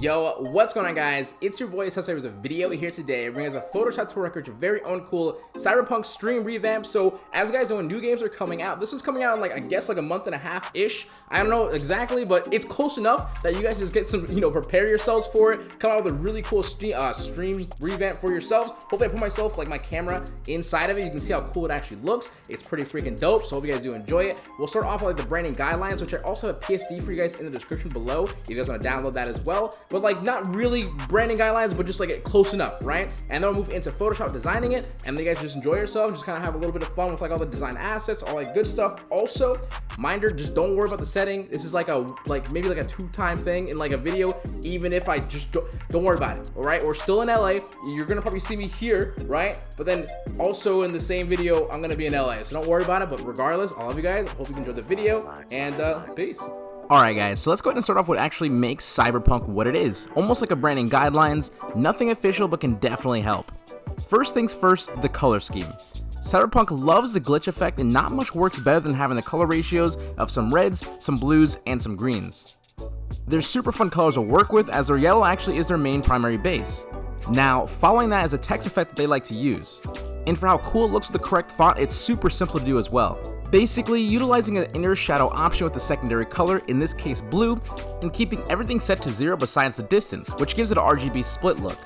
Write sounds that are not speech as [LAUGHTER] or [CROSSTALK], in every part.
Yo, what's going on guys? It's your boy Sensei with a video here today bringing us a Photoshop to record your very own cool Cyberpunk stream revamp. So as you guys know, new games are coming out. This was coming out in like, I guess like a month and a half-ish. I don't know exactly, but it's close enough that you guys just get some, you know, prepare yourselves for it. Come out with a really cool stream, uh, stream revamp for yourselves. Hopefully I put myself, like my camera inside of it. You can see how cool it actually looks. It's pretty freaking dope. So hope you guys do enjoy it. We'll start off with like the branding guidelines, which I also have a PSD for you guys in the description below. If you guys want to download that as well but like not really branding guidelines, but just like close enough, right? And then we'll move into Photoshop designing it, and then you guys just enjoy yourself, just kind of have a little bit of fun with like all the design assets, all that good stuff. Also, minder, just don't worry about the setting. This is like a like maybe like a two-time thing in like a video, even if I just don't, don't worry about it, all right? We're still in LA. You're gonna probably see me here, right? But then also in the same video, I'm gonna be in LA, so don't worry about it. But regardless, I love you guys. Hope you enjoyed the video, and uh, peace. Alright guys, so let's go ahead and start off what actually makes Cyberpunk what it is. Almost like a branding guidelines, nothing official but can definitely help. First things first, the color scheme. Cyberpunk loves the glitch effect and not much works better than having the color ratios of some reds, some blues, and some greens. They're super fun colors to work with as their yellow actually is their main primary base. Now, following that is a text effect that they like to use. And for how cool it looks with the correct font, it's super simple to do as well. Basically, utilizing an inner shadow option with the secondary color, in this case blue, and keeping everything set to zero besides the distance, which gives it a RGB split look.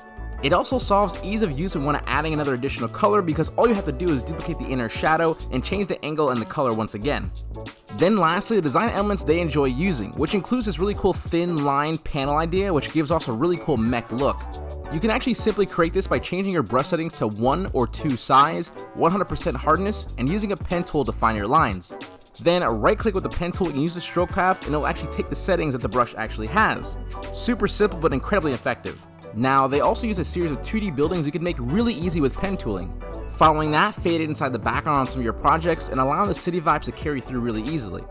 It also solves ease of use when adding another additional color because all you have to do is duplicate the inner shadow and change the angle and the color once again. Then lastly, the design elements they enjoy using, which includes this really cool thin line panel idea which gives off a really cool mech look. You can actually simply create this by changing your brush settings to 1 or 2 size, 100% hardness, and using a pen tool to find your lines. Then right click with the pen tool and use the stroke path and it'll actually take the settings that the brush actually has. Super simple but incredibly effective. Now they also use a series of 2D buildings you can make really easy with pen tooling. Following that, fade it inside the background on some of your projects and allow the city vibes to carry through really easily.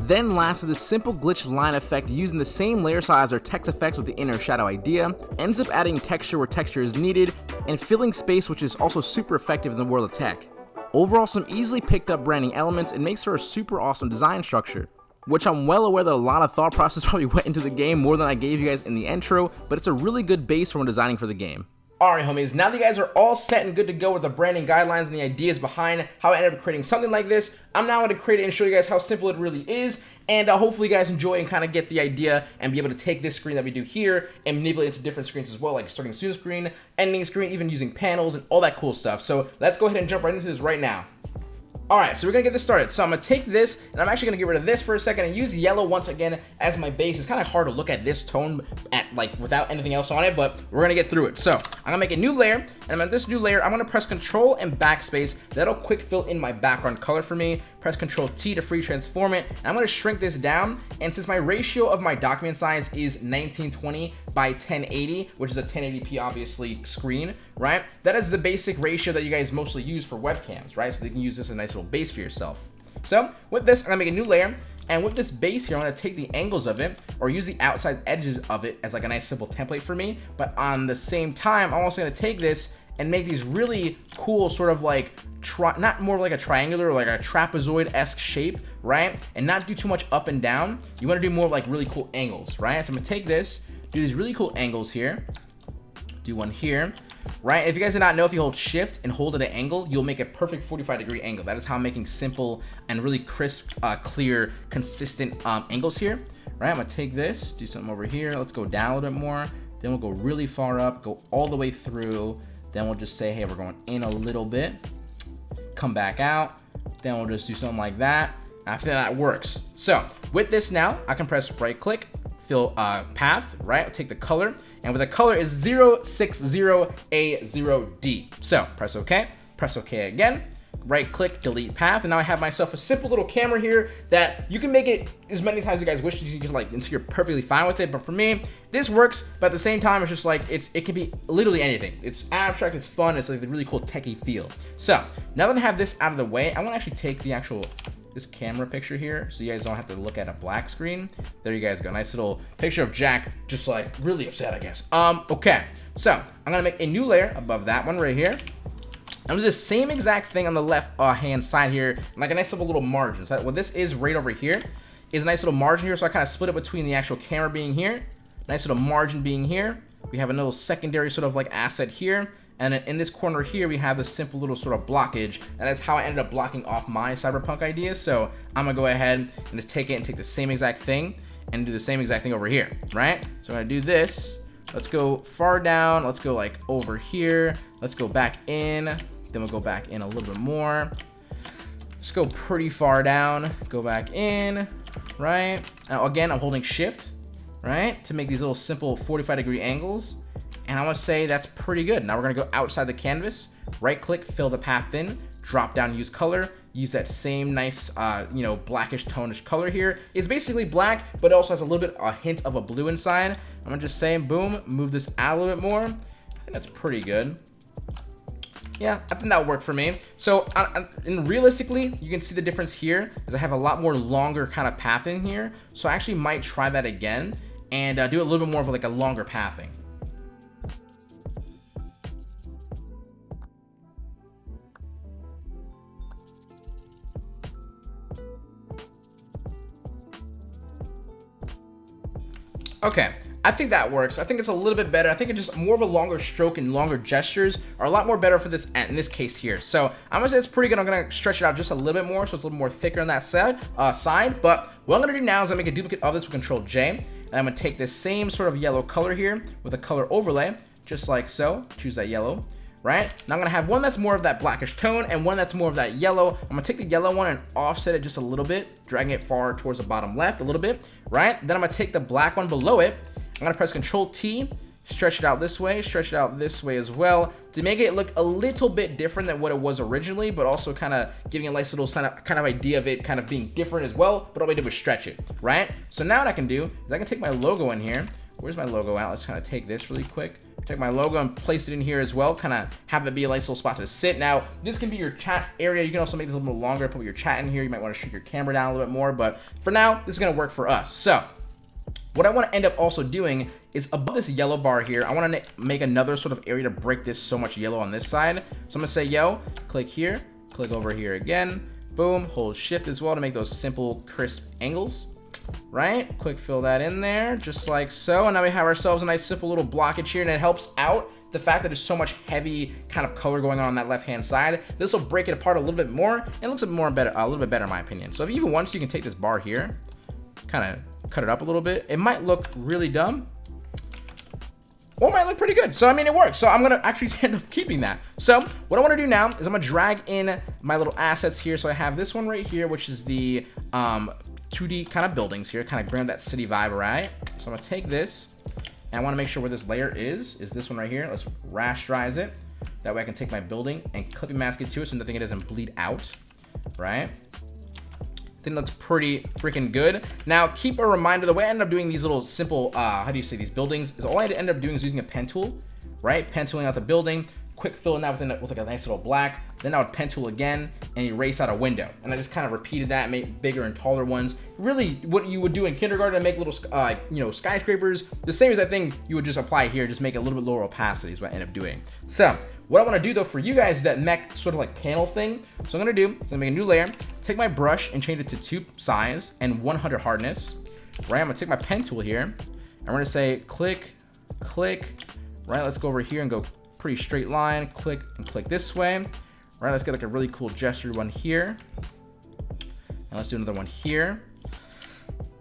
Then lastly, the simple glitch line effect using the same layer size or text effects with the inner shadow idea, ends up adding texture where texture is needed, and filling space which is also super effective in the world of tech. Overall, some easily picked up branding elements and makes for a super awesome design structure which I'm well aware that a lot of thought [LAUGHS] process probably went into the game more than I gave you guys in the intro, but it's a really good base for when designing for the game. Alright homies, now that you guys are all set and good to go with the branding guidelines and the ideas behind how I ended up creating something like this, I'm now going to create it and show you guys how simple it really is, and uh, hopefully you guys enjoy and kind of get the idea and be able to take this screen that we do here and manipulate it into different screens as well, like starting soon screen, ending screen, even using panels and all that cool stuff. So let's go ahead and jump right into this right now. Alright, so we're to get this started. So I'm to take this, and I'm actually to get rid of this for a second and use yellow once again as my base. It's kind of hard to look at this tone at like without anything else on it, but we're to get through it. So I'm to make a new layer, and I'm on this new layer, I'm to press Control and Backspace. That'll quick fill in my background color for me. Press Control T to free transform it. And I'm going to shrink this down, and since my ratio of my document size is 1920 by 1080, which is a 1080p obviously screen, right? That is the basic ratio that you guys mostly use for webcams, right? So you can use this as a nice little base for yourself. So with this, I'm gonna make a new layer. And with this base here, I'm gonna take the angles of it or use the outside edges of it as like a nice simple template for me. But on the same time, I'm also gonna take this and make these really cool sort of like not more like a triangular like a trapezoid-esque shape, right? And not do too much up and down. You want to do more like really cool angles, right? So I'm gonna take this, do these really cool angles here. Do one here right? If you guys do not know, if you hold shift and hold at an angle, you'll make a perfect 45 degree angle. That is how I'm making simple and really crisp, uh, clear, consistent um, angles here, right? I'm gonna take this, do something over here. Let's go down a little bit more. Then we'll go really far up, go all the way through. Then we'll just say, hey, we're going in a little bit. Come back out. Then we'll just do something like that. I feel that works. So with this now, I can press right click, fill uh, path, right? I'll take the color, and with the color is 060A0D. So press OK, press OK again, right click, delete path, and now I have myself a simple little camera here that you can make it as many times as you guys wish you can like until you're perfectly fine with it. But for me, this works, but at the same time, it's just like it's it can be literally anything. It's abstract, it's fun, it's like the really cool techie feel. So now that I have this out of the way, I want to actually take the actual this camera picture here so you guys don't have to look at a black screen. There you guys go. Nice little picture of Jack just like really upset, I guess. Um, okay. So I'm gonna make a new layer above that one right here. I'm gonna do the same exact thing on the left uh, hand side here, like a nice little little margin. So what this is right over here is a nice little margin here. So I kind of split it between the actual camera being here Nice little margin being here. We have a little secondary sort of like asset here. And in this corner here, we have this simple little sort of blockage. And that's how I ended up blocking off my cyberpunk ideas. So I'm gonna go ahead and just take it and take the same exact thing and do the same exact thing over here, right? So I'm gonna do this. Let's go far down. Let's go like over here. Let's go back in. Then we'll go back in a little bit more. Let's go pretty far down. Go back in, right? Now again, I'm holding shift, right? To make these little simple 45 degree angles. And I want to say that's pretty good. Now we're going to go outside the canvas, right click, fill the path in, drop down, use color, use that same nice, uh, you know, blackish tonish color here. It's basically black, but it also has a little bit, a hint of a blue inside. I'm to just say, boom, move this out a little bit more. I think that's pretty good. Yeah, I think that would work for me. So, and realistically, you can see the difference here is I have a lot more longer kind of pathing here. So I actually might try that again and uh, do a little bit more of like a longer pathing. Okay, I think that works. I think it's a little bit better. I think it's just more of a longer stroke and longer gestures are a lot more better for this in this case here. So I'm gonna say it's pretty good. I'm gonna stretch it out just a little bit more so it's a little more thicker on that side. Uh, side. But what I'm gonna do now is gonna make a duplicate of this with Control J, and I'm gonna take this same sort of yellow color here with a color overlay, just like so. Choose that yellow right? Now I'm gonna have one that's more of that blackish tone and one that's more of that yellow. I'm gonna take the yellow one and offset it just a little bit, dragging it far towards the bottom left a little bit, right? Then I'm gonna take the black one below it. I'm gonna press Control T, stretch it out this way, stretch it out this way as well to make it look a little bit different than what it was originally, but also kind of giving a nice little kind of, kind of idea of it kind of being different as well, but all we did was stretch it, right? So now what I can do is I can take my logo in here. Where's my logo at? Let's kind of take this really quick take my logo and place it in here as well kind of have it be a nice little spot to sit now this can be your chat area you can also make this a little longer put your chat in here you might want to shoot your camera down a little bit more but for now this is going to work for us so what I want to end up also doing is above this yellow bar here, I want to make another sort of area to break this so much yellow on this side. So I'm going to say, yo, click here, click over here again, boom, hold shift as well to make those simple crisp angles right? Quick fill that in there, just like so. And now we have ourselves a nice simple little blockage here, and it helps out the fact that there's so much heavy kind of color going on on that left-hand side. This will break it apart a little bit more, and it looks a more better, a little bit better in my opinion. So if even once you can take this bar here, kind of cut it up a little bit, it might look really dumb, or might look pretty good. So, I mean, it works. So I'm going to actually [LAUGHS] end up keeping that. So what I want to do now is I'm going to drag in my little assets here. So I have this one right here, which is the um, 2D kind of buildings here, kind of bring that city vibe, right? So I'm gonna take this, and I wanna make sure where this layer is, is this one right here. Let's rasterize it. That way I can take my building and clipping mask it to it so nothing it doesn't bleed out, right? I think looks pretty freaking good. Now, keep a reminder, the way I end up doing these little simple, uh, how do you say, these buildings, is all I end up doing is using a pen tool, right? Pen tooling out the building, quick fill in that within with like a nice little black. Then I would pen tool again and erase out a window. And I just kind of repeated that, make bigger and taller ones. Really what you would do in kindergarten to make little, uh, you know, skyscrapers. The same as I think you would just apply here, just make a little bit lower opacity is what I end up doing. So what I want to do though for you guys is that mech sort of like panel thing. So I'm going to do, I'm going to make a new layer, take my brush and change it to two size and 100 hardness. Right, I'm going to take my pen tool here. And we're going to say click, click, right? Let's go over here and go pretty straight line. Click and click this way. Right, let's get like a really cool gesture one here. And let's do another one here.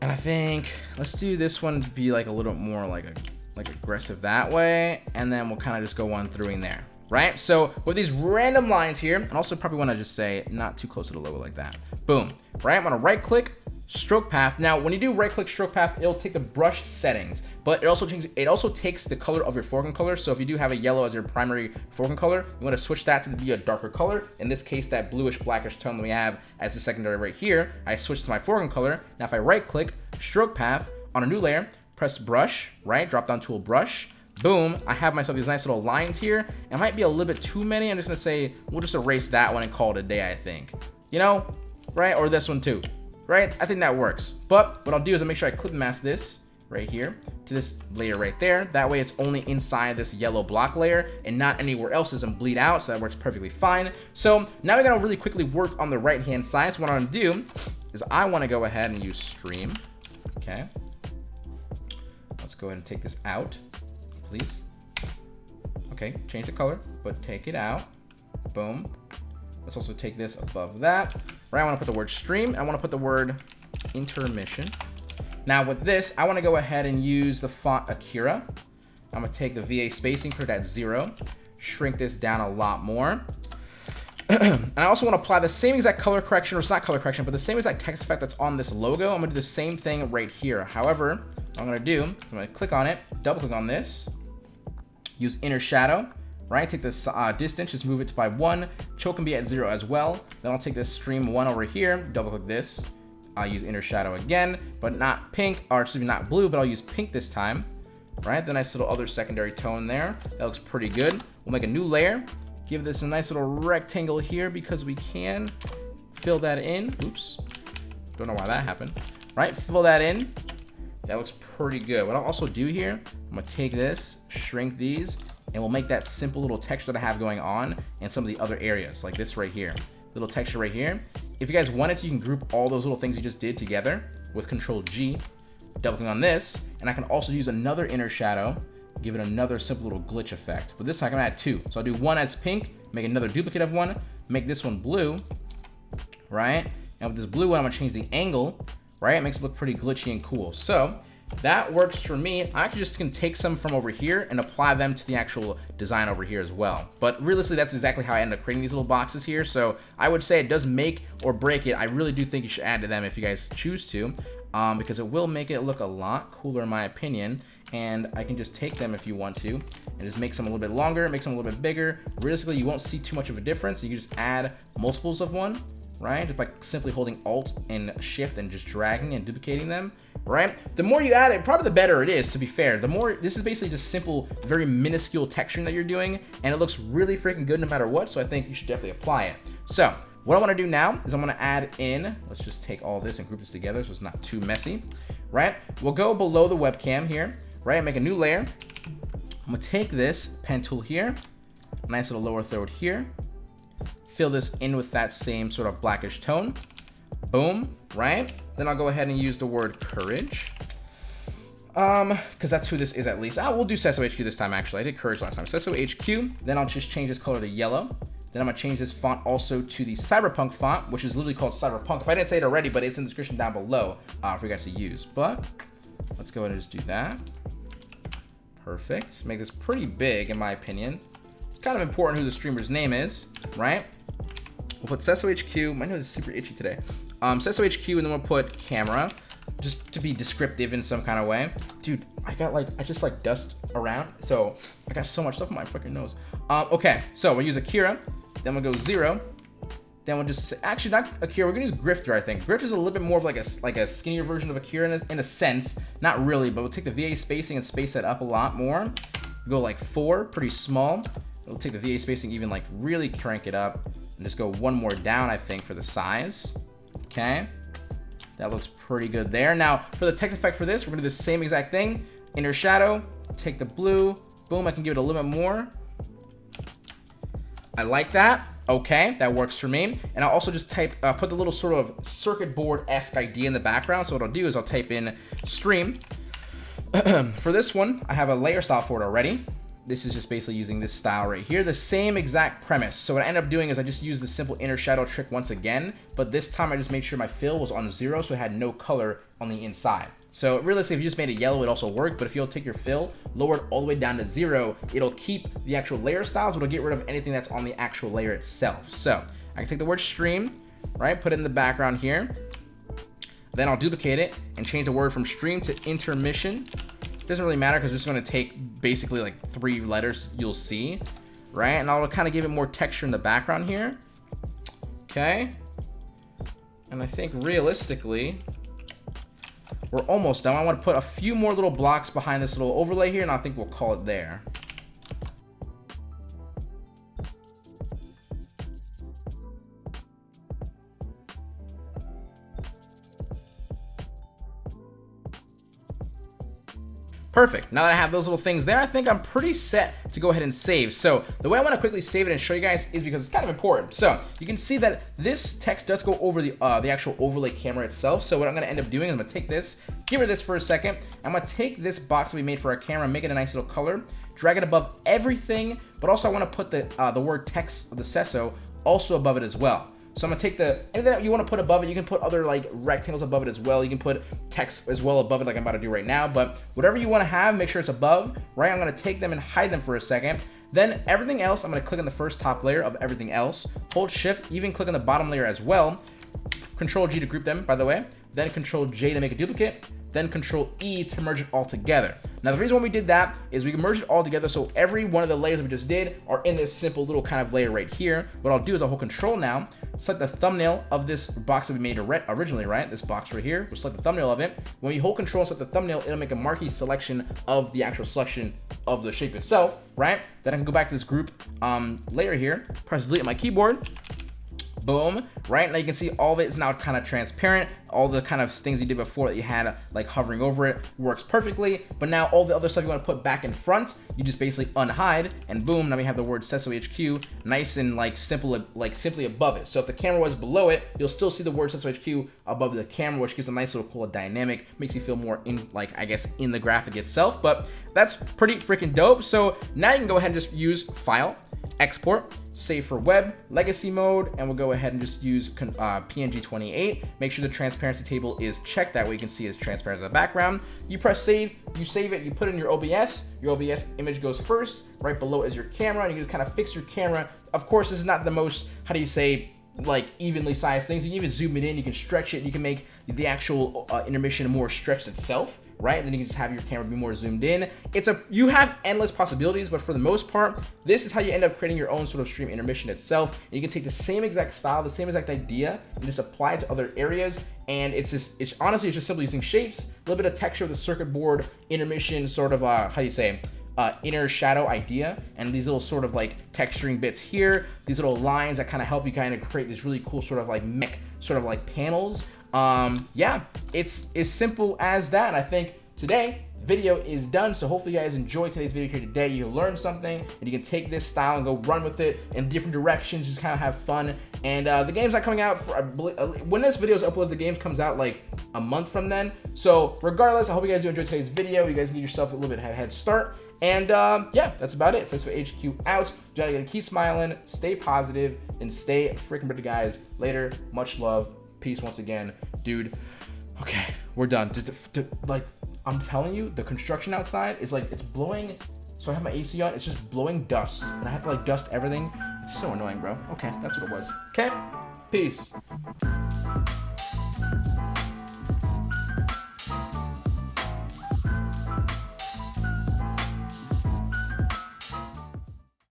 And I think let's do this one to be like a little more like a like aggressive that way. And then we'll kind of just go one through in there. Right? So with these random lines here, and also probably want to just say not too close to the logo like that. Boom. Right? I'm gonna right click, stroke path. Now, when you do right click stroke path, it'll take the brush settings, but it also it also takes the color of your foreground color. So if you do have a yellow as your primary foreground color, you want to switch that to be a darker color. In this case, that bluish blackish tone that we have as the secondary right here, I switch to my foreground color. Now, if I right click stroke path on a new layer, press brush, right? Drop down tool brush. Boom, I have myself these nice little lines here. It might be a little bit too many. I'm just gonna say, we'll just erase that one and call it a day, I think. You know, right? Or this one too right? I think that works. But what I'll do is I'll make sure I clip mask this right here to this layer right there. That way it's only inside this yellow block layer and not anywhere else doesn't bleed out. So that works perfectly fine. So now we're gonna really quickly work on the right hand side. So what I'm gonna do is I wanna go ahead and use stream, okay? Let's go ahead and take this out, please. Okay, change the color, but take it out. Boom. Let's also take this above that. Right, I want to put the word stream. I want to put the word intermission. Now with this, I want to go ahead and use the font Akira. I'm going to take the VA spacing, put it at zero, shrink this down a lot more. [CLEARS THROAT] and I also want to apply the same exact color correction, or it's not color correction, but the same exact text effect that's on this logo. I'm going to do the same thing right here. However, I'm going to do, I'm going to click on it, double click on this, use inner shadow, right? Take this uh, distance, just move it to by one. Choke can be at zero as well. Then I'll take this stream one over here, double click this. I'll use inner shadow again, but not pink, or excuse me, not blue, but I'll use pink this time, right? The nice little other secondary tone there. That looks pretty good. We'll make a new layer. Give this a nice little rectangle here because we can fill that in. Oops. Don't know why that happened. Right, fill that in. That looks pretty good. What I'll also do here, I'm gonna take this, shrink these, and we'll make that simple little texture that I have going on in some of the other areas, like this right here. Little texture right here. If you guys wanted to, you can group all those little things you just did together with Control G, double click on this, and I can also use another inner shadow give it another simple little glitch effect. But this time I'm gonna add two. So I'll do one as pink, make another duplicate of one, make this one blue, right? And with this blue one, I'm gonna change the angle, right? It makes it look pretty glitchy and cool. So that works for me. I just can take some from over here and apply them to the actual design over here as well. But realistically, that's exactly how I end up creating these little boxes here. So I would say it does make or break it. I really do think you should add to them if you guys choose to um, because it will make it look a lot cooler in my opinion. And I can just take them if you want to and just make them a little bit longer, make them a little bit bigger. Realistically, you won't see too much of a difference. You can just add multiples of one, right? Just by simply holding Alt and Shift and just dragging and duplicating them, right? The more you add it, probably the better it is, to be fair. The more, this is basically just simple, very minuscule texturing that you're doing, and it looks really freaking good no matter what, so I think you should definitely apply it. So, what I want to do now is I'm to add in, let's just take all this and group this together so it's not too messy, right? We'll go below the webcam here, right? Make a new layer. I'm to take this pen tool here, nice little lower third here, fill this in with that same sort of blackish tone. Boom, right? Then I'll go ahead and use the word courage. Um, because that's who this is at least. Ah, we'll do Sesso HQ this time, actually. I did Courage last time. Sesso HQ. Then I'll just change this color to yellow. Then I'm to change this font also to the Cyberpunk font, which is literally called Cyberpunk. If I didn't say it already, but it's in the description down below uh, for you guys to use. But let's go ahead and just do that. Perfect. Make this pretty big, in my opinion. It's kind of important who the streamer's name is, right? We'll put Sesso HQ. My nose is super itchy today. Um, Sesso HQ, and then we'll put camera, just to be descriptive in some kind of way. Dude, I got like, I just like dust around, so I got so much stuff on my freaking nose. Um, okay, so we'll use Akira. Then we'll go zero. Then we'll just actually not Akira. We're gonna use Grifter. I think Grifter is a little bit more of like a like a skinnier version of Akira in a, in a sense. Not really, but we'll take the VA spacing and space that up a lot more. We'll go like four, pretty small. We'll take the VA spacing even like really crank it up and just go one more down. I think for the size. Okay, that looks pretty good there. Now for the text effect for this, we're gonna do the same exact thing. Inner shadow. Take the blue. Boom. I can give it a little bit more. I like that. Okay, that works for me. And I'll also just type, uh, put the little sort of circuit board-esque idea in the background. So what I'll do is I'll type in stream. [CLEARS THROAT] for this one, I have a layer style for it already. This is just basically using this style right here. The same exact premise. So what I end up doing is I just use the simple inner shadow trick once again. But this time I just made sure my fill was on zero so it had no color on the inside. So realistically, if you just made it yellow, it also work. But if you'll take your fill, lower it all the way down to zero, it'll keep the actual layer styles, but it'll get rid of anything that's on the actual layer itself. So I can take the word stream, right? Put it in the background here. Then I'll duplicate it and change the word from stream to intermission. Doesn't really matter because it's going to take basically like three letters you'll see, right? And I'll kind of give it more texture in the background here. Okay. And I think realistically, we're almost done. I want to put a few more little blocks behind this little overlay here, and I think we'll call it there. Perfect. Now that I have those little things there, I think I'm pretty set to go ahead and save. So the way I want to quickly save it and show you guys is because it's kind of important. So you can see that this text does go over the uh, the actual overlay camera itself. So what I'm going to end up doing is I'm going to take this, rid of this for a second. I'm going to take this box that we made for our camera, make it a nice little color, drag it above everything, but also I want to put the, uh, the word text of the Sesso also above it as well. So I'm gonna take the, anything that you wanna put above it, you can put other like rectangles above it as well. You can put text as well above it like I'm about to do right now, but whatever you wanna have, make sure it's above, right? I'm gonna take them and hide them for a second. Then everything else, I'm gonna click on the first top layer of everything else, hold shift, even click on the bottom layer as well. Control G to group them, by the way. Then Control J to make a duplicate then Control E to merge it all together. Now the reason why we did that is we can merge it all together so every one of the layers we just did are in this simple little kind of layer right here. What I'll do is I'll hold Control now, select the thumbnail of this box that we made originally, right? This box right here, we'll select the thumbnail of it. When you hold Control and select the thumbnail, it'll make a marquee selection of the actual selection of the shape itself, right? Then I can go back to this group um, layer here, press delete on my keyboard, boom right? Now you can see all of it is now kind of transparent. All the kind of things you did before that you had like hovering over it works perfectly. But now all the other stuff you want to put back in front you just basically unhide and boom now we have the word Sesso HQ nice and like simple like simply above it. So if the camera was below it you'll still see the word Sesso HQ above the camera which gives a nice little cool dynamic makes you feel more in like I guess in the graphic itself. But that's pretty freaking dope. So now you can go ahead and just use file export, save for web, legacy mode, and we'll go ahead and just use uh, PNG 28. Make sure the transparency table is checked. That way you can see it's transparent in the background. You press save, you save it, you put it in your OBS. Your OBS image goes first. Right below is your camera. And you just kind of fix your camera. Of course, this is not the most, how do you say, like evenly sized things. You can even zoom it in, you can stretch it, you can make the actual uh, intermission more stretched itself right? And then you can just have your camera be more zoomed in. It's a, you have endless possibilities, but for the most part, this is how you end up creating your own sort of stream intermission itself. And you can take the same exact style, the same exact idea, and just apply it to other areas. And it's just, it's honestly, it's just simply using shapes, a little bit of texture of the circuit board, intermission, sort of, uh, how do you say, uh, inner shadow idea and these little sort of like texturing bits here these little lines that kind of help you kind of create this really cool sort of like mech sort of like panels um, yeah, it's as simple as that. I think today video is done so hopefully you guys enjoyed today's video here today you learned something and you can take this style and go run with it in different directions just kind of have fun and uh, the game's not coming out for uh, when this video is uploaded the game comes out like a month from then so regardless i hope you guys do enjoy today's video you guys give yourself a little bit of a head start and um, yeah, that's about it. Says for HQ out. You gotta keep smiling, stay positive, and stay freaking pretty, guys. Later, much love. Peace once again, dude. Okay, we're done. like, I'm telling you, the construction outside is like, it's blowing. So I have my AC on, it's just blowing dust. And I have to like dust everything. It's so annoying, bro. Okay, that's what it was. Okay, peace.